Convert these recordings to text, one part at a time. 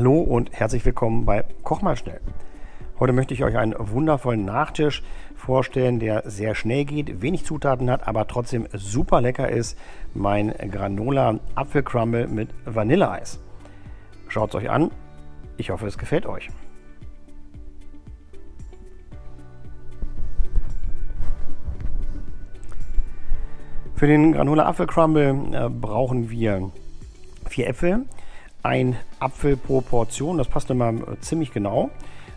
Hallo und herzlich willkommen bei Koch mal schnell. Heute möchte ich euch einen wundervollen Nachtisch vorstellen, der sehr schnell geht, wenig Zutaten hat, aber trotzdem super lecker ist. Mein Granola Apfelcrumble mit Vanilleeis. Schaut es euch an. Ich hoffe, es gefällt euch. Für den Granola Apfelcrumble äh, brauchen wir vier Äpfel, ein Apfel pro Portion, das passt immer äh, ziemlich genau.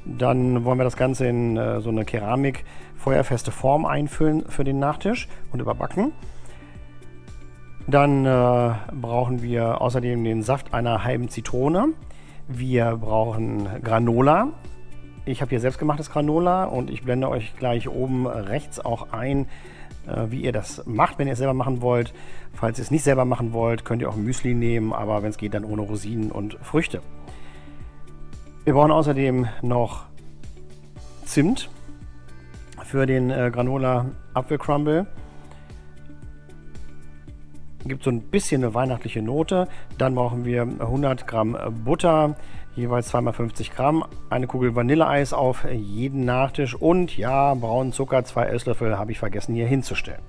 Dann wollen wir das Ganze in äh, so eine Keramik feuerfeste Form einfüllen für den Nachtisch und überbacken. Dann äh, brauchen wir außerdem den Saft einer halben Zitrone. Wir brauchen Granola. Ich habe hier selbstgemachtes Granola und ich blende euch gleich oben rechts auch ein, äh, wie ihr das macht, wenn ihr es selber machen wollt. Falls ihr es nicht selber machen wollt, könnt ihr auch Müsli nehmen, aber wenn es geht, dann ohne Rosinen und Früchte. Wir brauchen außerdem noch Zimt für den äh, Granola Apfelcrumble. Gibt so ein bisschen eine weihnachtliche Note. Dann brauchen wir 100 Gramm Butter, jeweils 2x50 Gramm, eine Kugel Vanilleeis auf jeden Nachtisch und ja, braunen Zucker, zwei Esslöffel habe ich vergessen hier hinzustellen.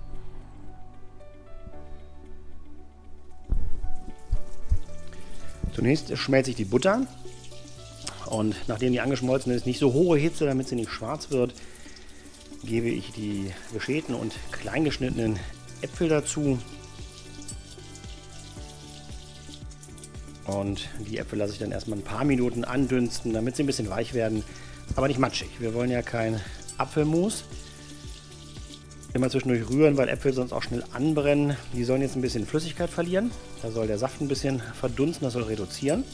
Zunächst schmelze ich die Butter und nachdem die angeschmolzen ist, nicht so hohe Hitze, damit sie nicht schwarz wird, gebe ich die geschälten und kleingeschnittenen Äpfel dazu. Und die Äpfel lasse ich dann erstmal ein paar Minuten andünsten, damit sie ein bisschen weich werden, aber nicht matschig. Wir wollen ja kein Apfelmus. Immer zwischendurch rühren, weil Äpfel sonst auch schnell anbrennen. Die sollen jetzt ein bisschen Flüssigkeit verlieren. Da soll der Saft ein bisschen verdunsten, das soll reduzieren.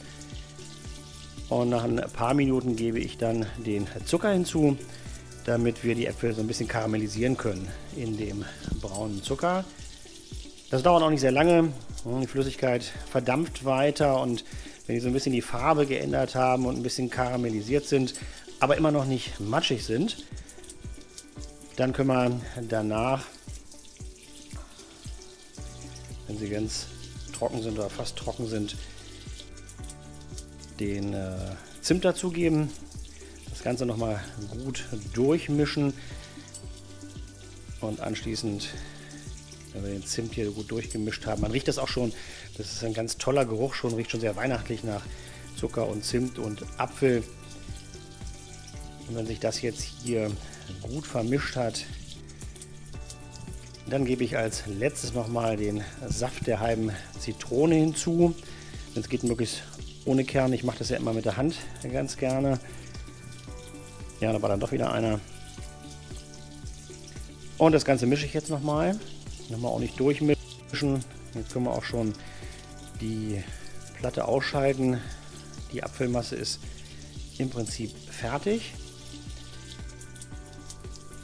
Und nach ein paar Minuten gebe ich dann den Zucker hinzu, damit wir die Äpfel so ein bisschen karamellisieren können in dem braunen Zucker. Das dauert auch nicht sehr lange. Die Flüssigkeit verdampft weiter und wenn die so ein bisschen die Farbe geändert haben und ein bisschen karamellisiert sind, aber immer noch nicht matschig sind, dann können wir danach, wenn sie ganz trocken sind oder fast trocken sind, den äh, Zimt dazugeben. Das Ganze nochmal gut durchmischen und anschließend, wenn wir den Zimt hier gut durchgemischt haben, man riecht das auch schon, das ist ein ganz toller Geruch schon, riecht schon sehr weihnachtlich nach Zucker und Zimt und Apfel. Und wenn sich das jetzt hier gut vermischt hat, dann gebe ich als letztes nochmal den Saft der halben Zitrone hinzu. Es geht, möglichst ohne Kern. Ich mache das ja immer mit der Hand ganz gerne. Ja, da war dann doch wieder einer. Und das Ganze mische ich jetzt nochmal. Nochmal auch nicht durchmischen. Jetzt können wir auch schon die Platte ausschalten. Die Apfelmasse ist im Prinzip fertig.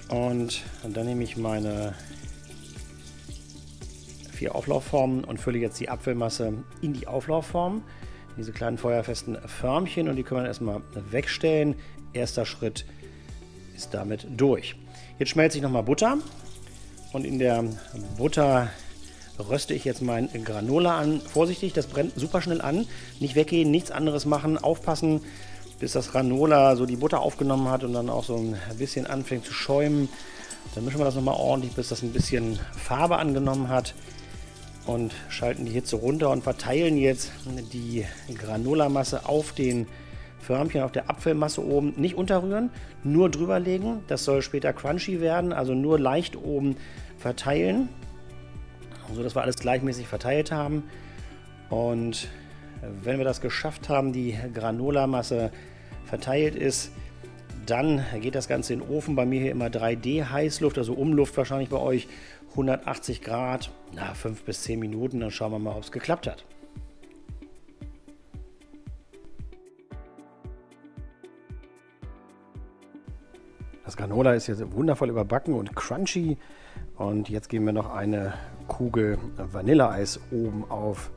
Und dann nehme ich meine vier Auflaufformen und fülle jetzt die Apfelmasse in die Auflaufform diese kleinen feuerfesten Förmchen und die können wir erstmal wegstellen. Erster Schritt ist damit durch. Jetzt schmelze ich nochmal Butter und in der Butter röste ich jetzt mein Granola an. Vorsichtig, das brennt super schnell an. Nicht weggehen, nichts anderes machen, aufpassen, bis das Granola so die Butter aufgenommen hat und dann auch so ein bisschen anfängt zu schäumen. Dann mischen wir das nochmal ordentlich, bis das ein bisschen Farbe angenommen hat und schalten die Hitze runter und verteilen jetzt die Granulamasse auf den Förmchen, auf der Apfelmasse oben. Nicht unterrühren, nur drüber legen. Das soll später crunchy werden, also nur leicht oben verteilen, so dass wir alles gleichmäßig verteilt haben. Und wenn wir das geschafft haben, die Granulamasse verteilt ist, dann geht das Ganze in den Ofen. Bei mir hier immer 3D Heißluft, also Umluft wahrscheinlich bei euch 180 Grad, na 5 bis 10 Minuten, dann schauen wir mal, ob es geklappt hat. Das Granola ist jetzt wundervoll überbacken und crunchy. Und jetzt geben wir noch eine Kugel Vanilleeis oben auf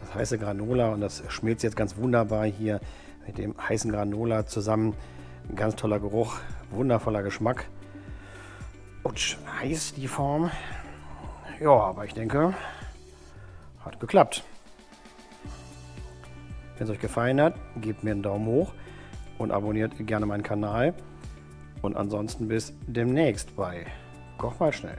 das heiße Granola. Und das schmilzt jetzt ganz wunderbar hier mit dem heißen Granola zusammen. Ein ganz toller Geruch, wundervoller Geschmack. Und heiß die Form. Ja, aber ich denke, hat geklappt. Wenn es euch gefallen hat, gebt mir einen Daumen hoch und abonniert gerne meinen Kanal. Und ansonsten bis demnächst bei Koch mal schnell.